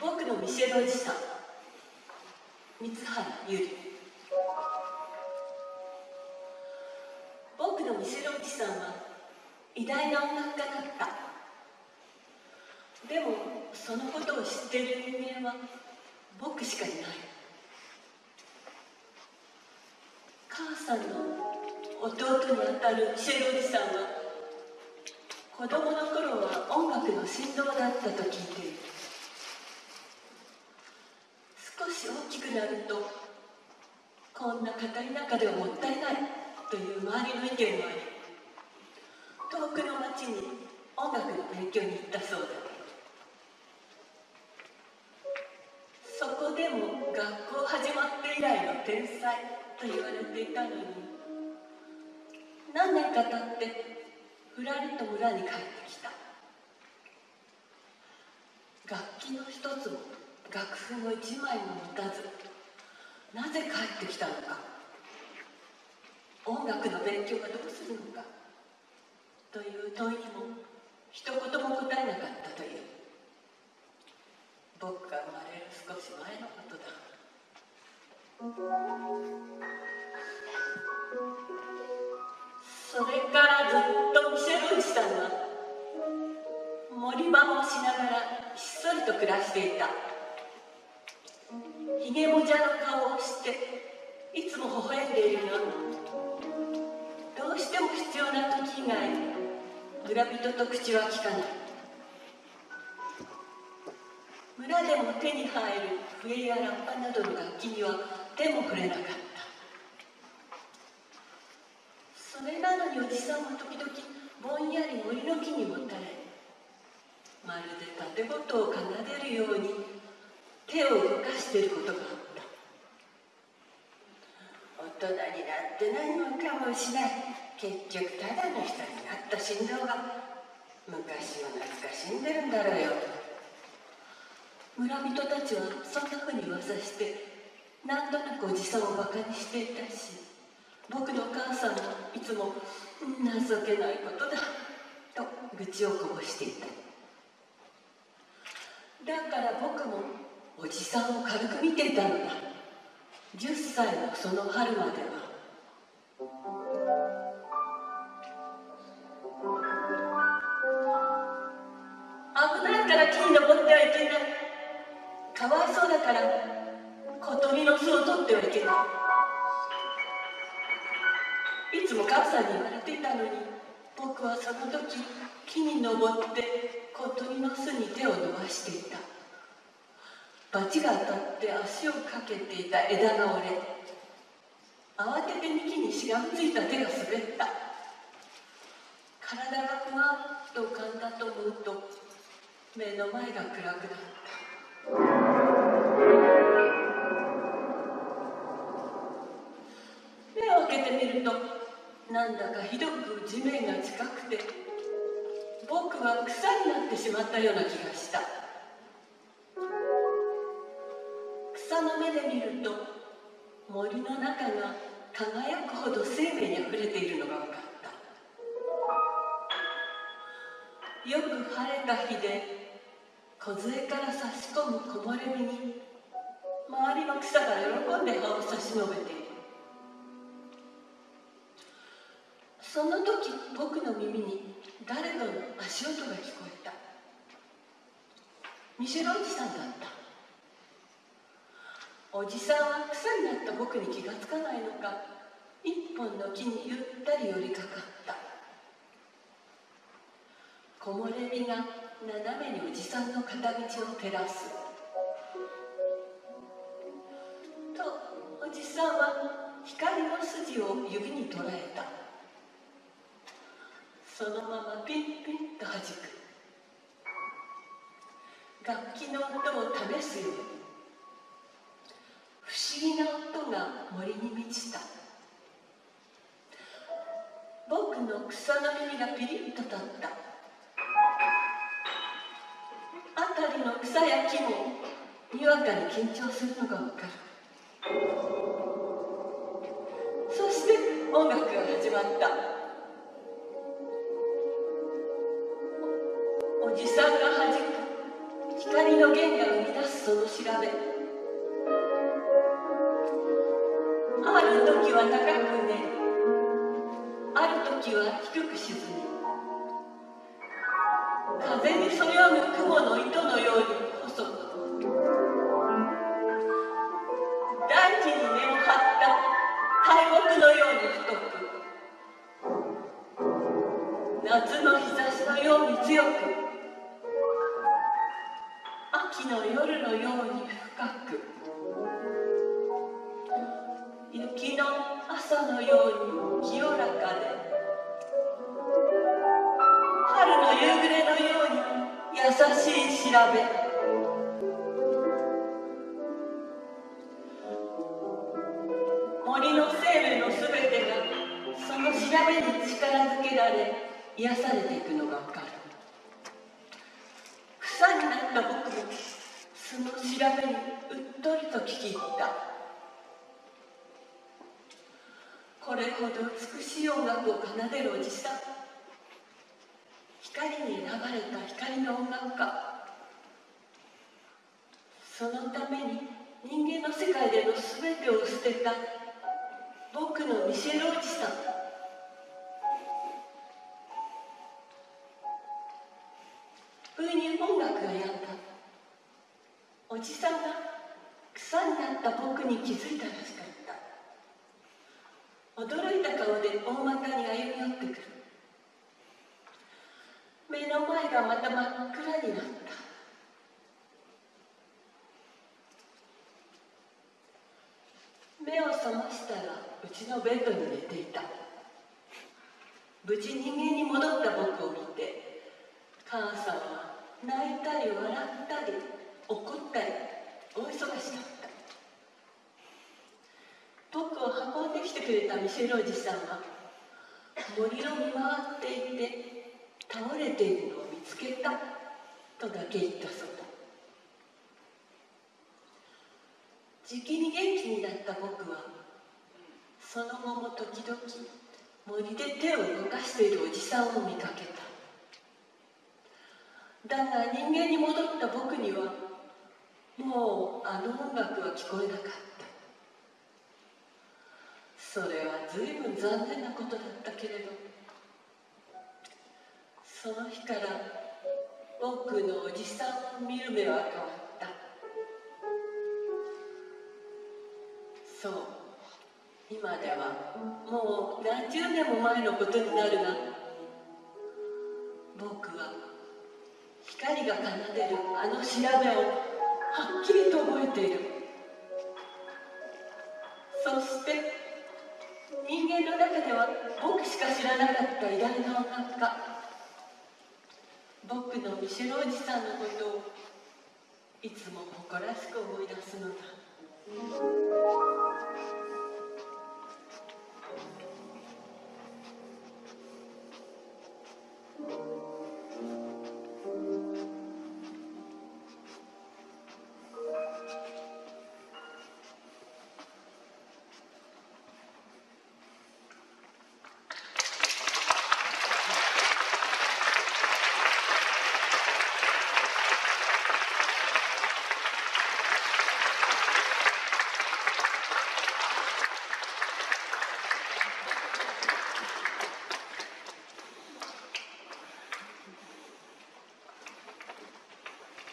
僕のミシェルおじさん三原ゆり僕のミシェルおじさんは偉大な音楽家だった。でもそのことを知っている人間は僕しかいない。母さんの弟にあたるミシェルおじさんは子供の頃は音楽の振動だったと聞いている。し大きくなるとこんな語り中ではもったいないという周りの意見もあり遠くの町に音楽の勉強に行ったそうだ。そこでも学校始まって以来の天才と言われていたのに何年か経ってふらりと村に帰ってきた。楽器の一つも楽譜の一枚も持たずなぜ帰ってきたのか。音楽の勉強はどうするのか。という問いにも一言も答えなかったという。僕が生まれる少し前のことだ。それからずっとミシェルおじさんは森場をしながらひっそりと暮らしていた。ひげもじゃの顔をしていつも微笑んでいるがどうしても必要な時以外村人と口は聞かない。村でも手に入る笛やラッパなどの楽器には手も触れなかった。それなのにおじさんは時々ぼんやり森の木にもたれまるで盾事を奏でるように手を動かしていることがあった。大人になって何もかもしない。結局ただの人になった振動が昔を懐かしんでるんだろうよ。村人たちはそんなふうに噂してなんとなくおじさんをバカにしていたし僕の母さんもいつも情けないことだと愚痴をこぼしていた。だから僕もおじさんを軽く見ていたのだ。10歳のその春までは。危ないから木に登ってはいけない。かわいそうだから小鳥の巣を取ってはいけない。いつも母さんに言われていたのに僕はその時木に登って小鳥の巣に手を伸ばしていた。罰が当たって足をかけていた枝が折れ慌てて幹にしがみついた手が滑った。体がふわっと浮かんだと思うと目の前が暗くなった。目を開けてみるとなんだかひどく地面が近くて僕は草になってしまったような気がした。森の中が輝くほど生命にあふれているのが分かった。よく晴れた日で梢から差し込む木漏れ日に周りの草が喜んで葉を差し伸べている。その時僕の耳に誰かの足音が聞こえた。ミシェルおじさんだった。おじさんは草になった僕に気がつかないのか。一本の木にゆったり寄りかかった。木漏れ日が斜めにおじさんの片道を照らす。とおじさんは光の筋を指に捉えた。そのままピンピンと弾く。楽器の音を試すように。議な音が森に満ちた。僕の草の耳がピリッと立った。辺りの草や木もにわかに緊張するのがわかる。そして音楽が始まった。おじさんが弾く光の弦が生み出すその調べ。時は高くね。ある時は低く沈み風にそよぐ雲の糸のように細く。大地に根を張った。大木のように太く。夏の日差しのように強く。秋の夜のように深く。のように清らかで。春の夕暮れのように優しい調べ。森の生命のすべてがその調べに力づけられ癒されていくのが分かる。草になった僕もその調べにうっとりと聞き入った。これほど美しい音楽を奏でるおじさん。光に選ばれた光の音楽家。そのために人間の世界での全てを捨てた。僕のミシェルおじさん。不意に音楽がやんだおじさんが草になった僕に気づいたらしかった驚いた顔で大股に歩み寄ってくる。目の前がまた真っ暗になった。目を覚ましたらうちのベッドに寝ていた。無事人間に戻った僕を見て母さんは泣いたり笑ったり怒ったり大忙しだった僕を運んできてくれたミシェルおじさんは森を見回っていて倒れているのを見つけたとだけ言ったそうだ。じきに元気になった僕はその後も時々森で手を動かしているおじさんを見かけた。だが人間に戻った僕にはもうあの音楽は聞こえなかった。それは随分残念なことだったけれどその日から僕のおじさんを見る目は変わった。そう。今ではもう何十年も前のことになるが僕は光が奏でるあの調べをはっきりと覚えている。人の中では僕しか知らなかった偉大な音楽僕のミシェルおじさんのことをいつも誇らしく思い出すのだ、うん